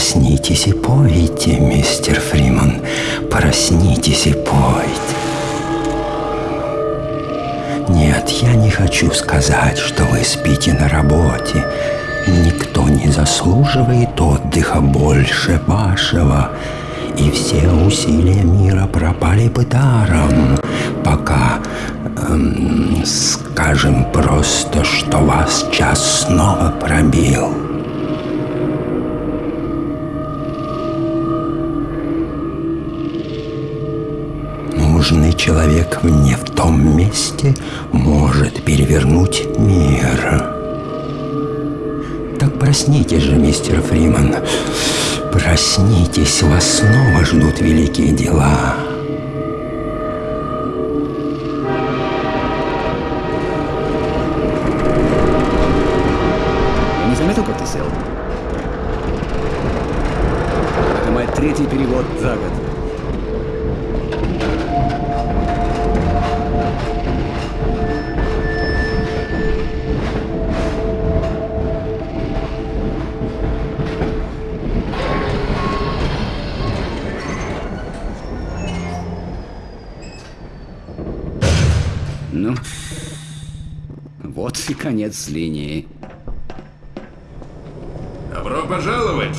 Проснитесь и пойте, мистер Фриман. Проснитесь и пойте. Нет, я не хочу сказать, что вы спите на работе. Никто не заслуживает отдыха больше вашего. И все усилия мира пропали бы даром, пока, эм, скажем просто, что вас час снова пробил. Нужный человек не в том месте может перевернуть мир. Так проснитесь же, мистер Фриман. Проснитесь, вас снова ждут великие дела. Я не заметил, как ты сел. Это мой третий перевод и конец линии. Добро пожаловать!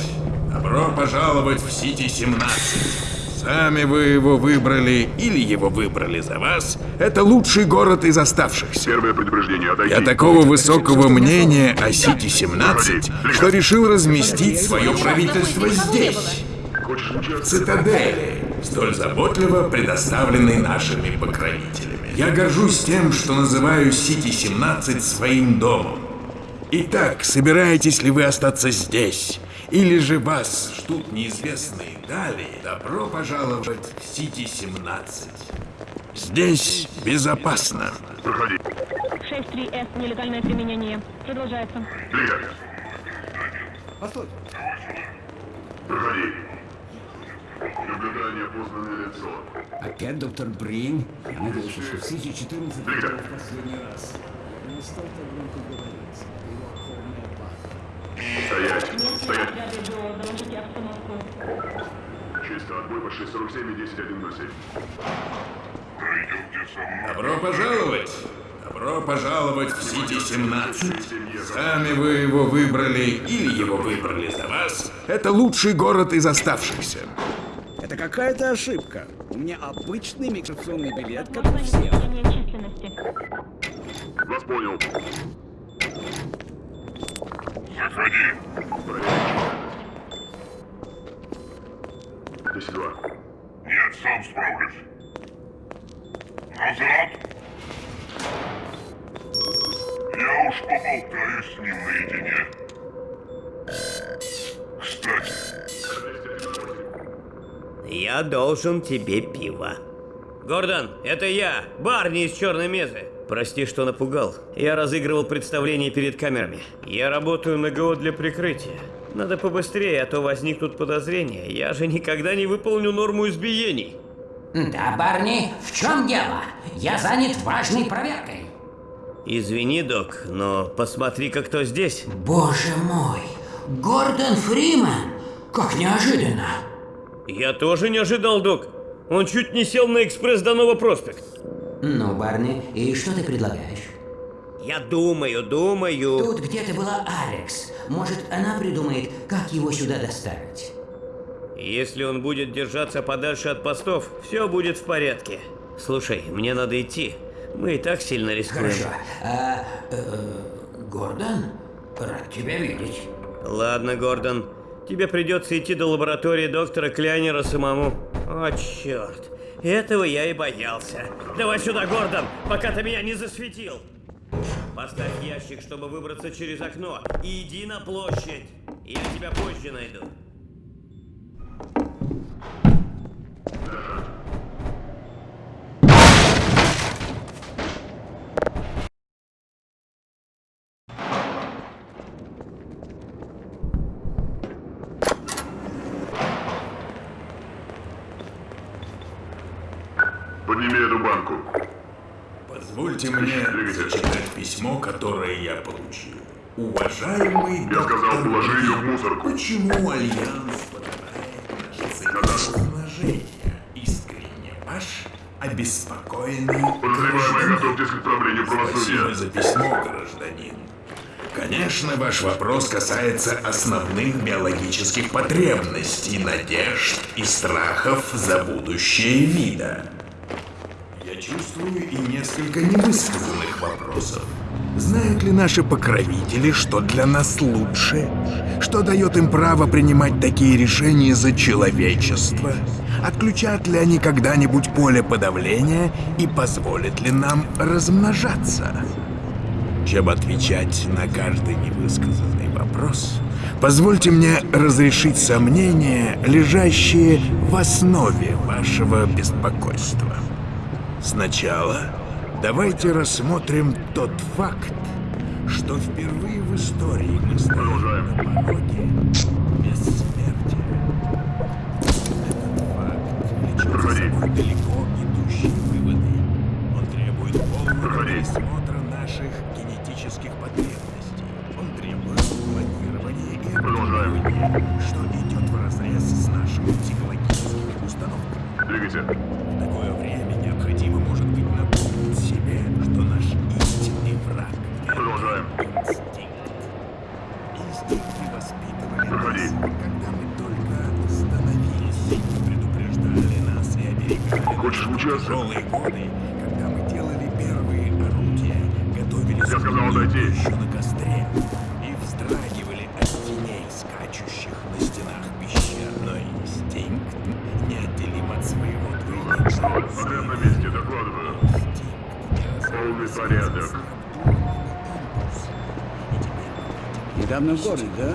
Добро пожаловать в Сити-17. Сами вы его выбрали или его выбрали за вас. Это лучший город из оставшихся. Первое предупреждение. Отойти. Я такого высокого мнения о Сити-17, что решил разместить свое правительство здесь, в цитадели, столь заботливо предоставленной нашими покровителями. Я горжусь тем, что называю Сити-17 своим домом. Итак, собираетесь ли вы остаться здесь? Или же вас ждут неизвестные дали? Добро пожаловать в Сити-17. Здесь безопасно. Проходи. 6.3С. Нелегальное применение. Продолжается. Принято. Постой. Проходи. Наблюдание опознанное лицо. Опять доктор Брин? Я надеялся, что в Сити 14 это Принято. в последний раз. Не стал так громко говорить. Его охотная пахнет. Стоять. Стоять. Доложите обстановку. Чисто. Отбой по 647 и 10107. Добро пожаловать! Добро пожаловать в Сити-17. Сами вы его выбрали или его выбрали за вас. Это лучший город из оставшихся. Это какая-то ошибка. У меня обычный миграционный билет, как у всех. Вас понял. Заходи. 10-2. Нет, сам справлюсь. Назад! Я уж поболтаю с ним наедине. Кстати, Я должен тебе пиво. Гордон, это я, Барни из Черной Мезы. Прости, что напугал. Я разыгрывал представление перед камерами. Я работаю на ГО для прикрытия. Надо побыстрее, а то возникнут подозрения. Я же никогда не выполню норму избиений. Да, Барни, в чем дело? Я занят важной проверкой. Извини, док, но посмотри-ка, кто здесь. Боже мой, Гордон Фриман! Как неожиданно! Я тоже не ожидал, док. Он чуть не сел на экспресс до Нового проспект. Ну, Барни, и что ты предлагаешь? Я думаю, думаю. Тут где-то была Алекс. Может, она придумает, как его сюда доставить. Если он будет держаться подальше от постов, все будет в порядке. Слушай, мне надо идти. Мы и так сильно рискуем. Хорошо. А, э, Гордон, рад тебя видеть. Ладно, Гордон. Тебе придется идти до лаборатории доктора Кляйнера самому. О, черт. Этого я и боялся. Давай сюда, Гордон, пока ты меня не засветил. Поставь ящик, чтобы выбраться через окно. И иди на площадь. Я тебя позже найду. Позвольте мне зачитать письмо, которое я получил. Уважаемый Я сказал, положи ее в мусорку. Почему Альянс подавляет наши цели размножения? Искренне ваш, обеспокоенный Подозреваемые, готовьтесь к отправлению Спасибо правосудия. за письмо, гражданин. Конечно, ваш вопрос касается основных биологических потребностей, надежд и страхов за будущее вида. Чувствую и несколько невысказанных вопросов. Знают ли наши покровители, что для нас лучше? Что дает им право принимать такие решения за человечество? Отключат ли они когда-нибудь поле подавления и позволят ли нам размножаться? Чем отвечать на каждый невысказанный вопрос, позвольте мне разрешить сомнения, лежащие в основе вашего беспокойства. Сначала давайте рассмотрим тот факт, что впервые в истории мы стоим на пороге бессмертия. Этот факт влечет за собой далеко идущие выводы. Он требует полного пересмотра наших В городе, да?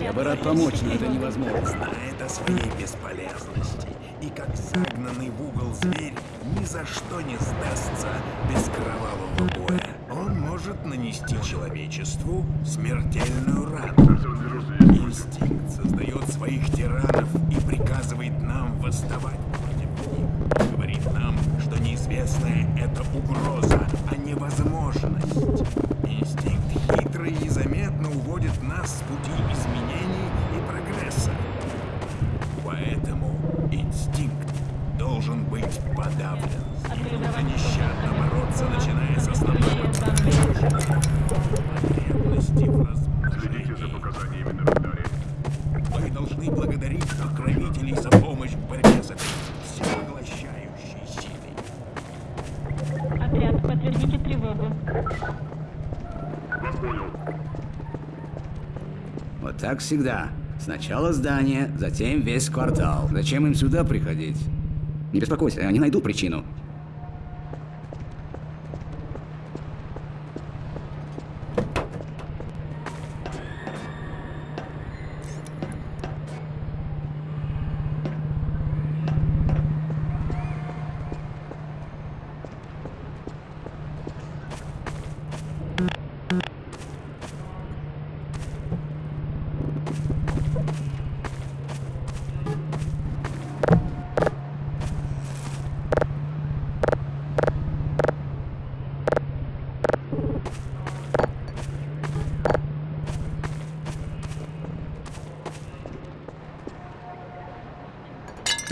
Я бы рад помочь, но это невозможно. Знает о своей бесполезности. И как загнанный в угол зверь ни за что не сдастся без кровавого боя. Он может нанести человечеству смертельную рану. Инстинкт создает своих тиранов и приказывает нам восставать против них. Говорит нам, что неизвестное — это угроза, а не возможность. Инстинкт уводит нас с пути изменений и прогресса. Поэтому инстинкт должен быть подавлен. Так всегда. Сначала здание, затем весь квартал. Зачем им сюда приходить? Не беспокойся, они найдут причину.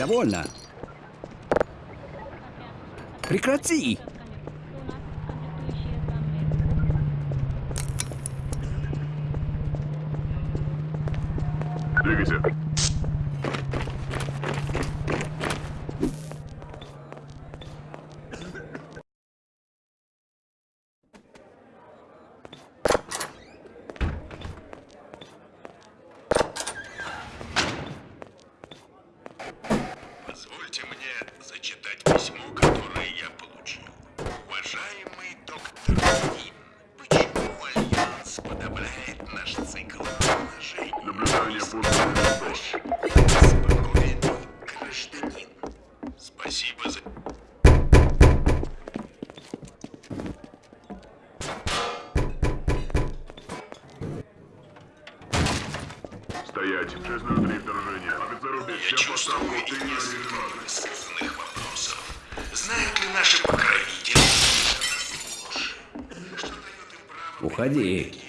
Довольно. Прекрати! Спокойный гражданин. Спасибо за... Стоять. 603 вторжение. Офицеру Я всем чувствую несколько невысказанных вопросов. Знают ли наши покровители, Уходи.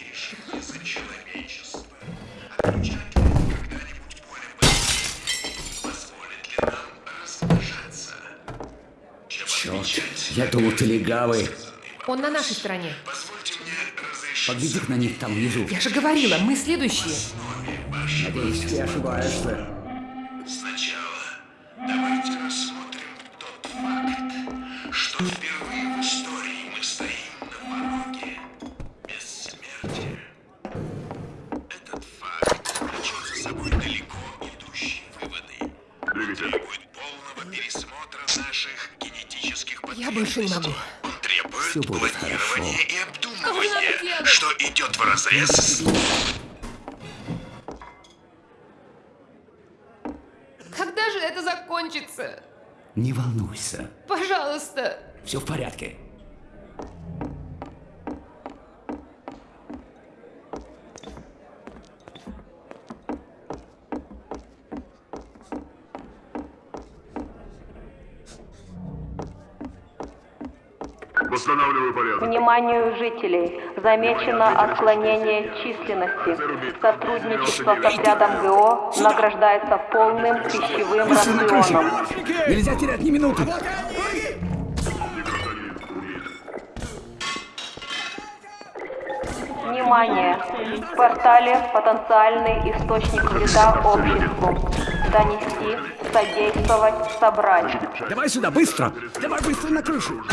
Думал, ты легавый. Он на нашей стороне. Подведи к на них там внизу. Я же говорила, мы следующие. Надеюсь, ты ошибаешься. Когда же это закончится? Не волнуйся. Пожалуйста. Все в порядке. Порядок. Вниманию жителей. Замечено отклонение численности. Сотрудничество с отрядом ГО награждается полным пищевым рационом. Нельзя терять ни минуты. Внимание! В портале потенциальный источник вреда обществу. Донести, содействовать, собрать. Давай сюда, быстро! Давай быстро на крышу!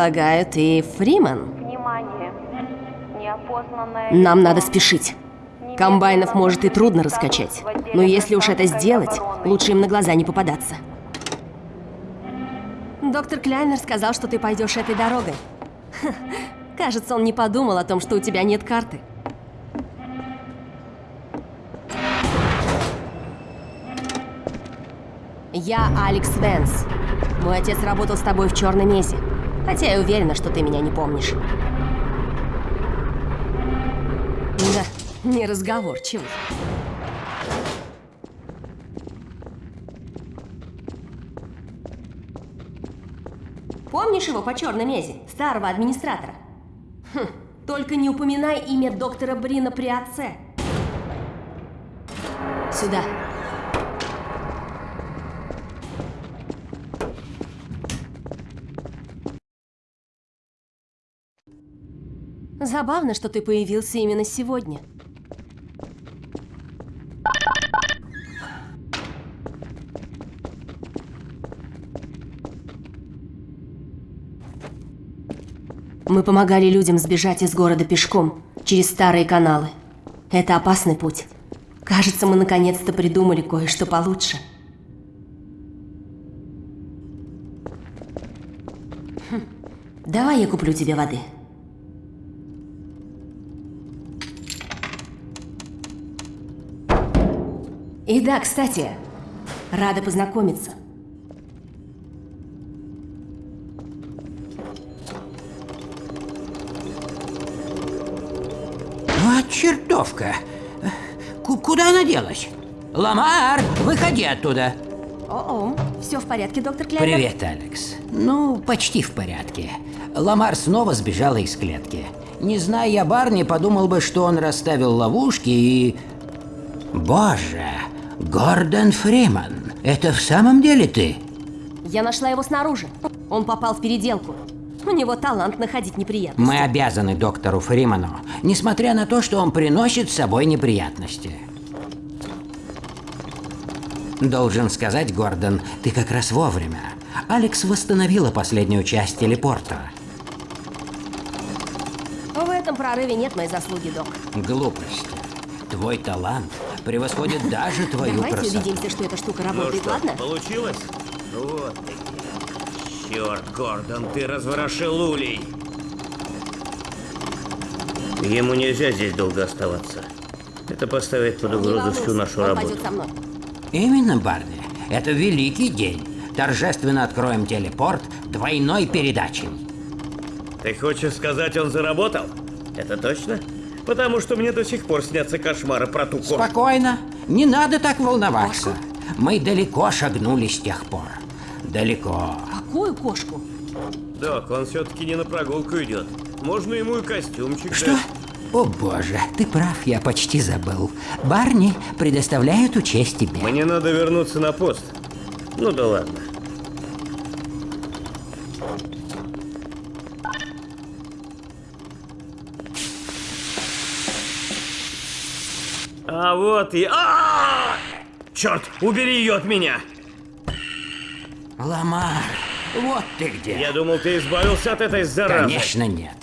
Полагаю, ты Фриман? Внимание! Неопознанное... Нам надо спешить. Комбайнов может и трудно раскачать. Но если уж это сделать, лучше им на глаза не попадаться. Доктор Кляйнер сказал, что ты пойдешь этой дорогой. Ха, Кажется, он не подумал о том, что у тебя нет карты. Я Алекс Венс. Мой отец работал с тобой в Черной Месе. Хотя я уверена, что ты меня не помнишь. Да, неразговорчивый. Помнишь его по черной мезе, старого администратора? Хм, только не упоминай имя доктора Брина при отце. Сюда. Забавно, что ты появился именно сегодня. Мы помогали людям сбежать из города пешком, через старые каналы. Это опасный путь. Кажется, мы наконец-то придумали кое-что получше. Хм, Давай я куплю тебе воды. И да, кстати, рада познакомиться. Вот чертовка. Ку- куда она делась? Ламар, выходи оттуда. О-о, все в порядке, доктор Клянер? Привет, Алекс. Ну, почти в порядке. Ламар снова сбежала из клетки. Не зная я Барни, подумал бы, что он расставил ловушки и... Боже, Гордон Фриман, это в самом деле ты? Я нашла его снаружи. Он попал в переделку. У него талант находить неприятности. Мы обязаны доктору Фриману, несмотря на то, что он приносит с собой неприятности. Должен сказать, Гордон, ты как раз вовремя. Алекс восстановила последнюю часть телепорта. В этом прорыве нет моей заслуги, док. Глупости. Твой талант превосходит даже твою Давайте красоту. убедимся, что эта штука Ну работает, что, ладно? получилось? Вот ты. Черт, Гордон, ты разворошил улей. Ему нельзя здесь долго оставаться. Это поставит под угрозу всю нашу он работу. Именно, Барни. Это великий день. Торжественно откроем телепорт двойной передачей. Ты хочешь сказать, он заработал? Это точно? Потому что мне до сих пор снятся кошмары про ту кошку. Спокойно. Не надо так волноваться. Мы далеко шагнули с тех пор. Далеко. Какую кошку? Док, он все-таки не на прогулку идет. Можно ему и костюмчик Что? дать. О боже, ты прав, я почти забыл. Барни предоставляют учесть тебе. Мне надо вернуться на пост. Ну да ладно. А вот и... А! Черт, убери ее от меня! Ламар, вот ты где. Я думал, ты избавился от этой заразы. Конечно нет.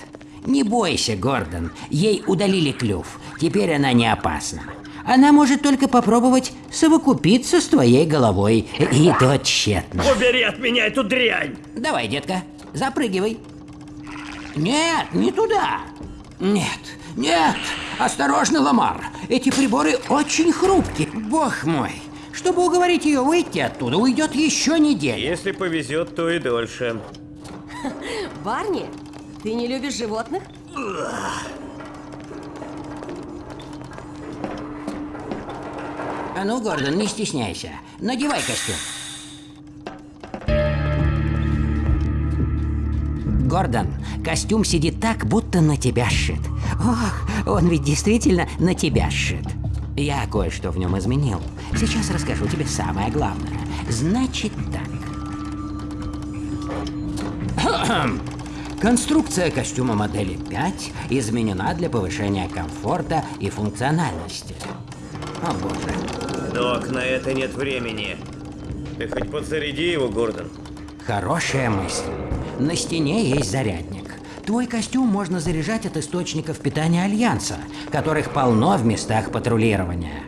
Не бойся, Гордон. Ей удалили клюв. Теперь она не опасна. Она может только попробовать совокупиться с твоей головой. И то тщетно. Убери от меня эту дрянь! Давай, детка, запрыгивай. Нет, не туда. Нет, нет. Осторожно, Ламар. Эти приборы очень хрупкие. Бог мой. Чтобы уговорить ее выйти оттуда, уйдет еще неделя. Если повезет, то и дольше. Барни, ты не любишь животных? А ну, Гордон, не стесняйся. Надевай костюм. Гордон, костюм сидит так, будто на тебя сшит. Ох, он ведь действительно на тебя сшит. Я кое-что в нем изменил. Сейчас расскажу тебе самое главное. Значит так. Конструкция костюма модели 5 изменена для повышения комфорта и функциональности. О боже. Док, на это нет времени. Ты хоть подзаряди его, Гордон. Хорошая мысль. На стене есть зарядник. Твой костюм можно заряжать от источников питания Альянса, которых полно в местах патрулирования.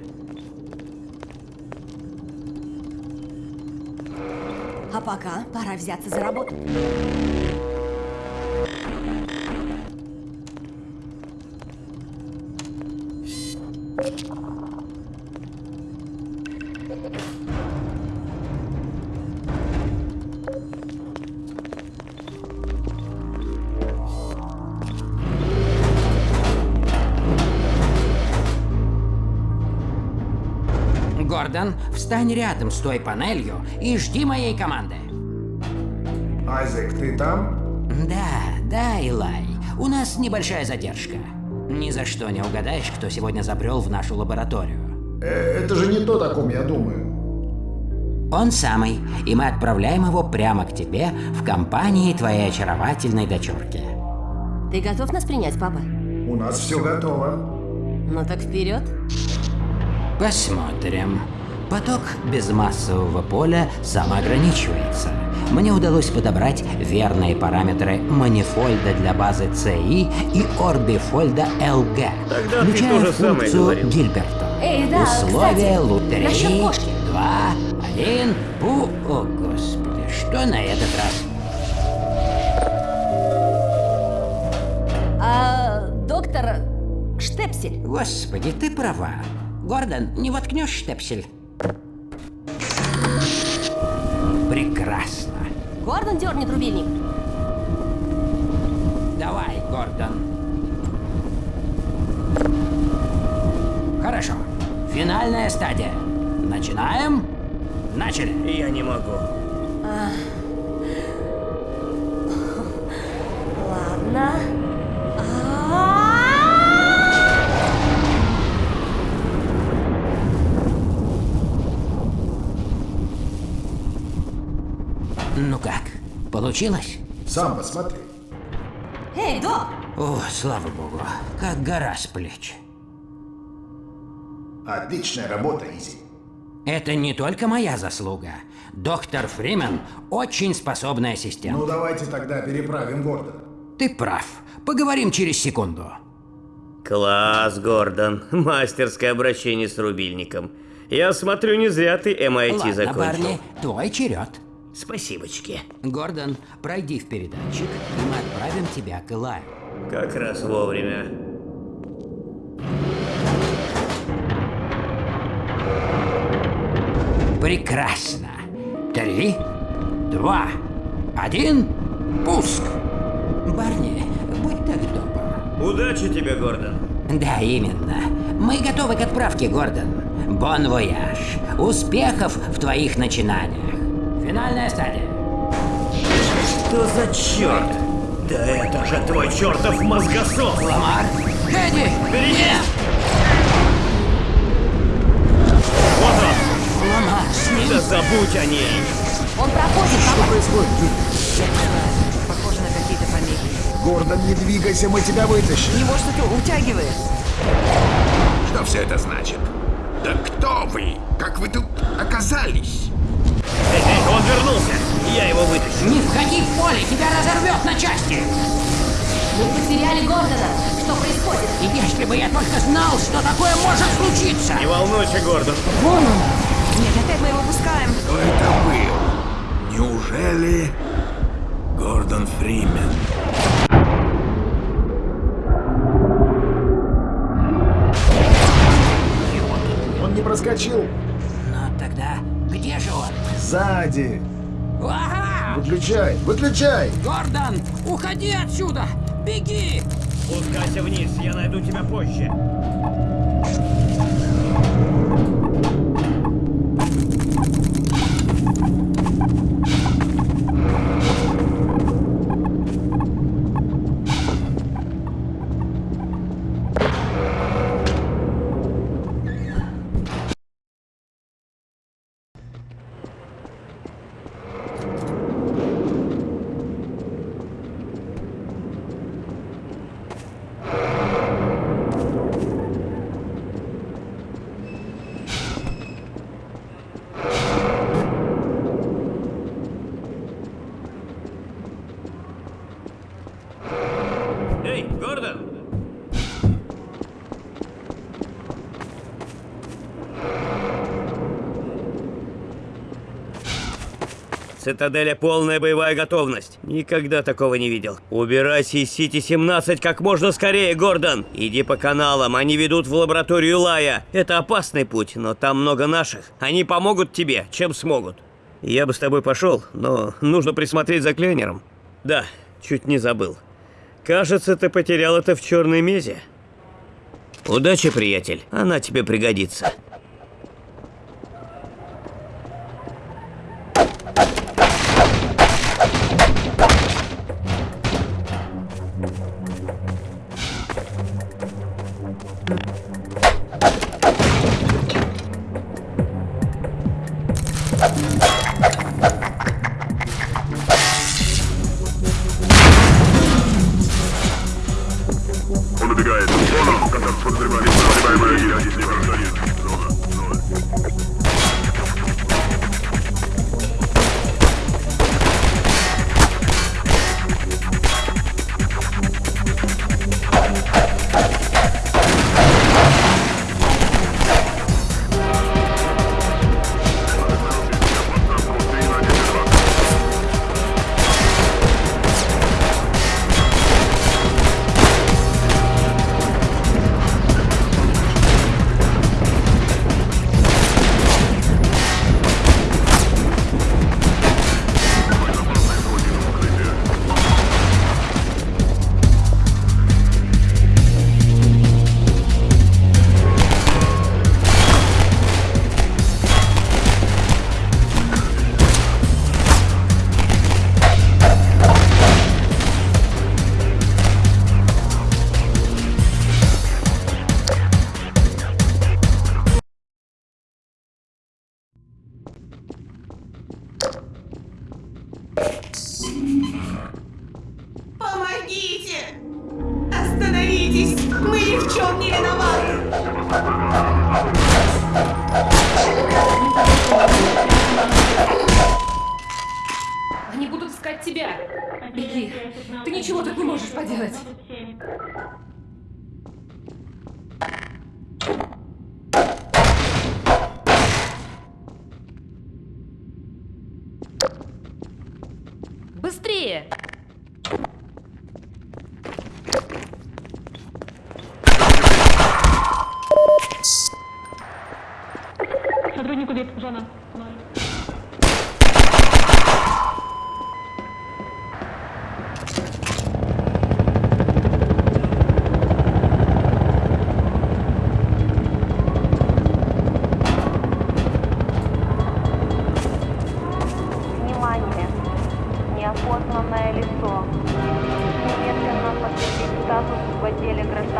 А пока пора взяться за работу. Встань рядом с той панелью и жди моей команды. Айзек, ты там? Да, да, Илай. У нас небольшая задержка. Ни за что не угадаешь, кто сегодня забрел в нашу лабораторию. Э, это же не то, о ком я думаю. Он самый, и мы отправляем его прямо к тебе в компании твоей очаровательной дочурки. Ты готов нас принять, папа? У нас все готово. Ну так вперед. Посмотрим. Поток безмассового поля самоограничивается. Мне удалось подобрать верные параметры манифольда для базы CI и орбифольда LG, Тогда включая функцию. Гильберта. Эй, да, Условия кстати, кошки. Два, один, пу... О, господи, что на этот раз? А, доктор Штепсель. Господи, ты права. Гордон, не воткнешь штепсель? Прекрасно. Гордон дернет рубильник. Давай, Гордон. Хорошо. Финальная стадия. Начинаем? Начали. Я не могу. А... Ладно. Получилось? Сам посмотри. Эй, док! О, слава богу, как гора с плеч. Отличная работа, Изи. Это не только моя заслуга. Доктор Фримен очень способный ассистент. Ну давайте тогда переправим Гордона. Ты прав. Поговорим через секунду. Класс, Гордон. Мастерское обращение с рубильником. Я смотрю, не зря ты MIT Ладно, закончил. Барни, твой черед. Спасибочки. Гордон, пройди в передатчик, и мы отправим тебя к Илаю. Как раз вовремя. Прекрасно. Три, два, один, пуск. Барни, будь так добр. Удачи тебе, Гордон. Да, именно. Мы готовы к отправке, Гордон. Бон вояж. Успехов в твоих начинаниях. Финальная стадия. Что за черт? Да это же твой чертов мозгосос! Ламар! Хэдди! Нет! Вот он! Ламар, с ним! Да забудь о ней! Он проходит, Что папа. происходит? Похоже на какие-то помехи. Гордон, не двигайся, мы тебя вытащим. Его что-то утягивает. Что все это значит? Да кто вы? Как вы тут оказались? Эй, эй, он вернулся! Я его вытащу. Не входи в поле, тебя разорвет на части! Мы потеряли Гордона. Что происходит? И если бы я только знал, что такое может случиться! Не волнуйся, Гордон. Нет, опять мы его пускаем. Кто это был? Неужели Гордон Фримен? Он не проскочил. Сзади. Ага! Выключай, выключай. Гордон, уходи отсюда! Беги! Спускайся вниз, я найду тебя позже. Цитаделя полная боевая готовность. Никогда такого не видел. Убирайся из Сити-17 как можно скорее, Гордон. Иди по каналам, они ведут в лабораторию Лая. Это опасный путь, но там много наших. Они помогут тебе, чем смогут. Я бы с тобой пошел, но нужно присмотреть за Кленером. Да, чуть не забыл. Кажется, ты потерял это в черной мезе. Удачи, приятель. Она тебе пригодится.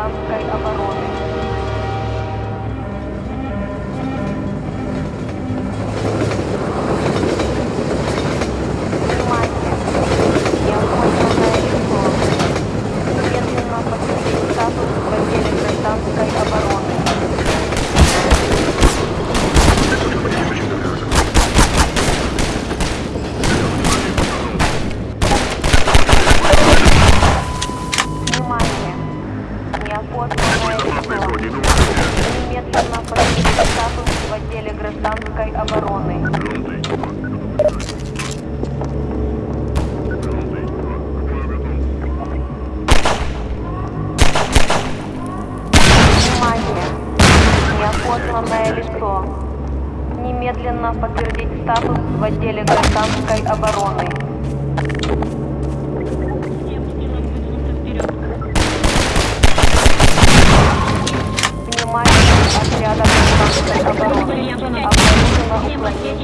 South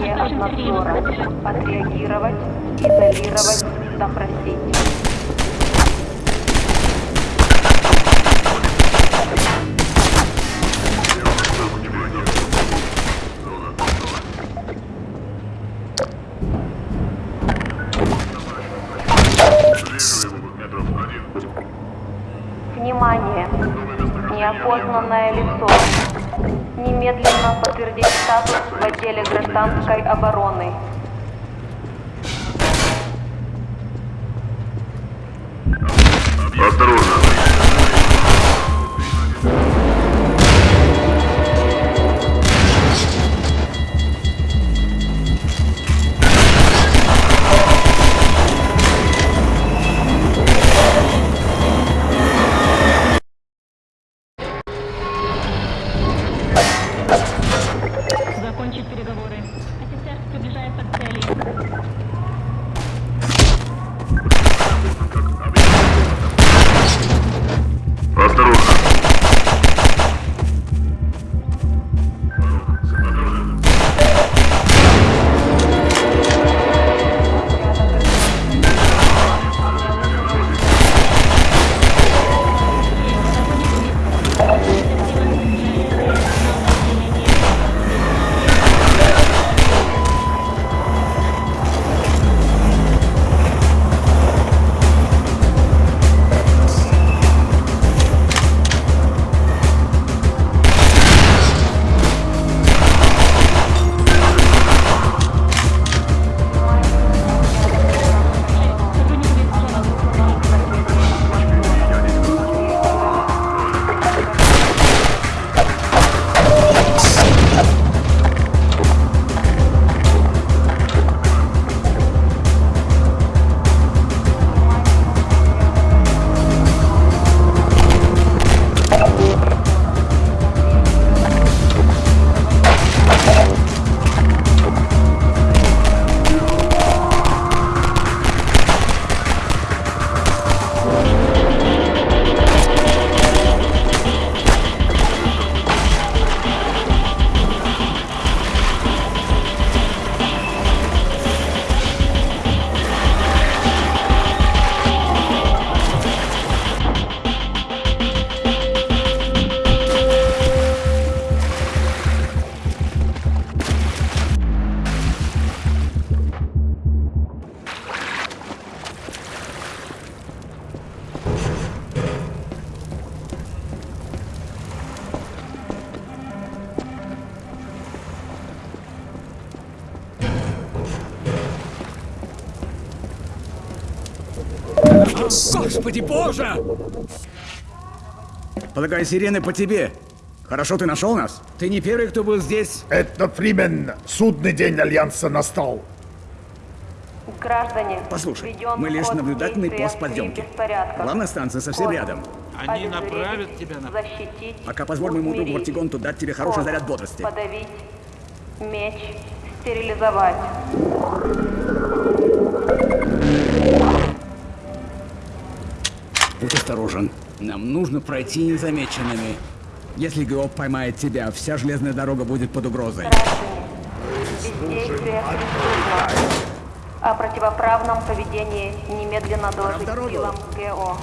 Вне обзора. Отреагировать, изолировать, допросить. Внимание! Неопознанное лицо. Немедленно подтвердить статус в отделе гражданской обороны. Господи боже! Полагаю, сирены по тебе. Хорошо ты нашел нас. Ты не первый, кто был здесь. Это Фримен. Судный день Альянса настал. Граждане, Послушай, мы лишь наблюдательный пост подъемки. Главная станция совсем Код. рядом. Они направят тебя на... Защитить, Пока позволь моему другу. Ортигонту дать тебе хороший Код. заряд бодрости. Подавить. Меч. Стерилизовать. Будь осторожен. Нам нужно пройти незамеченными. Если ГО поймает тебя, вся железная дорога будет под угрозой. О противоправном поведении немедленно доложить силам ГО.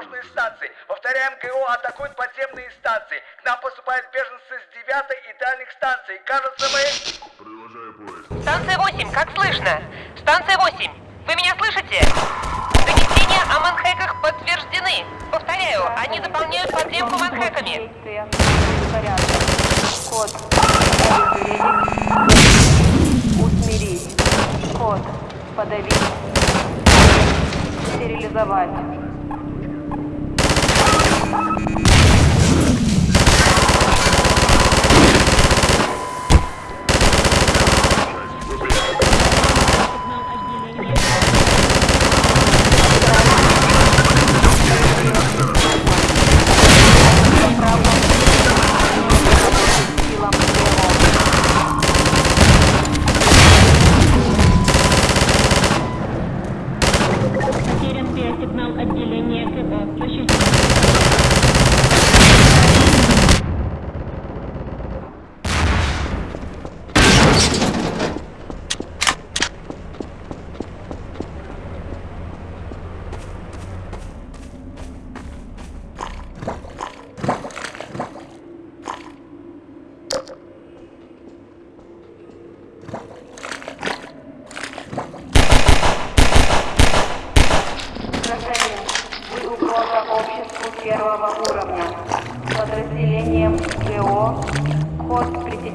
Железнодорожные станции. Повторяем, ГО атакуют подземные станции. К нам поступают беженцы с 9 и дальних станций. Кажется, мы... Станция 8, как слышно? Станция 8, вы меня слышите? Донесения о манхэках подтверждены. Повторяю, они заполняют подземку манхэками. Код. Усмирить. Код. Подавить. Стерилизовать.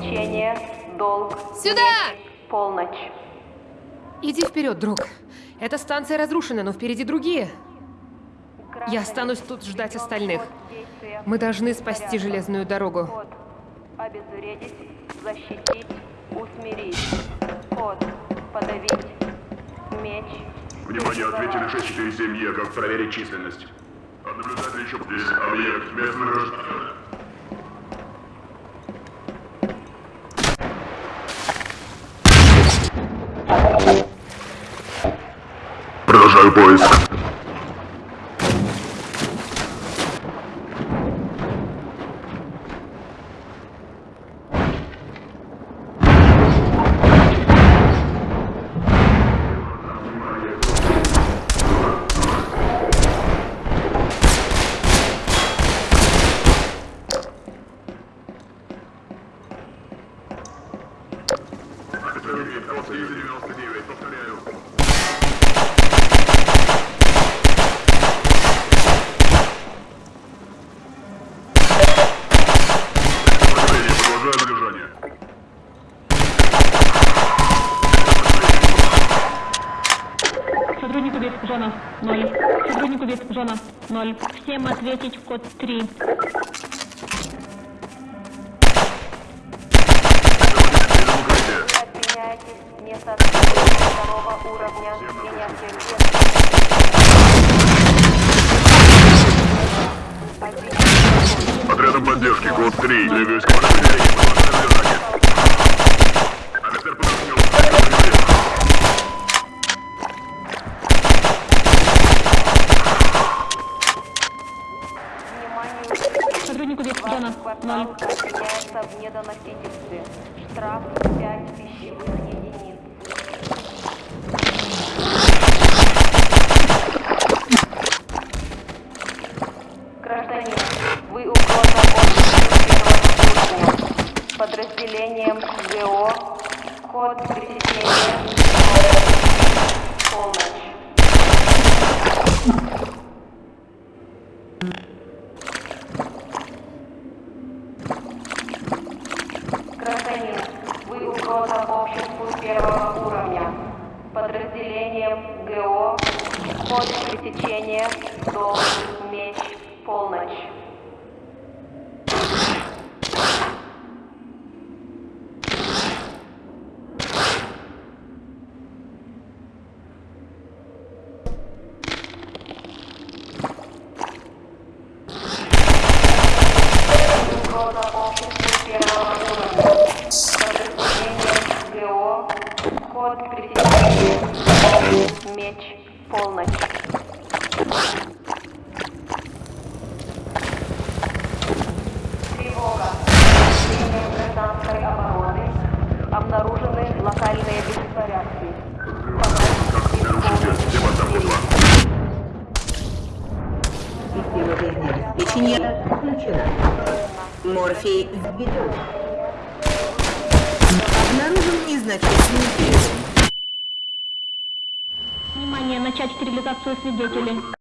Пресечения. Долг. Сюда! Полночь. Иди вперед, друг. Эта станция разрушена, но впереди другие. Я останусь тут ждать остальных. Мы должны спасти железную дорогу. Обезвредить. Защитить. Усмирить. Код. Подавить. Меч. Внимание, ответили 647Е, как проверить численность. От наблюдателя еще здесь объект местных граждан. Продолжаю зона 0. Сотруднику вид зона 0. Всем ответить код 3. Отменяйтесь несоответствие второго уровня принятия Отрядом поддержки, код 3. Для войск подразделения в недоносительстве. Штраф 5 пищевых единиц. Гражданин, вы угроза обществу первого уровня. Подразделением ГО. Код пресечения. Полночь. Гражданин, вы угроза обществу первого уровня. Подразделением ГО. Код пресечения. Должен सोचने जो चले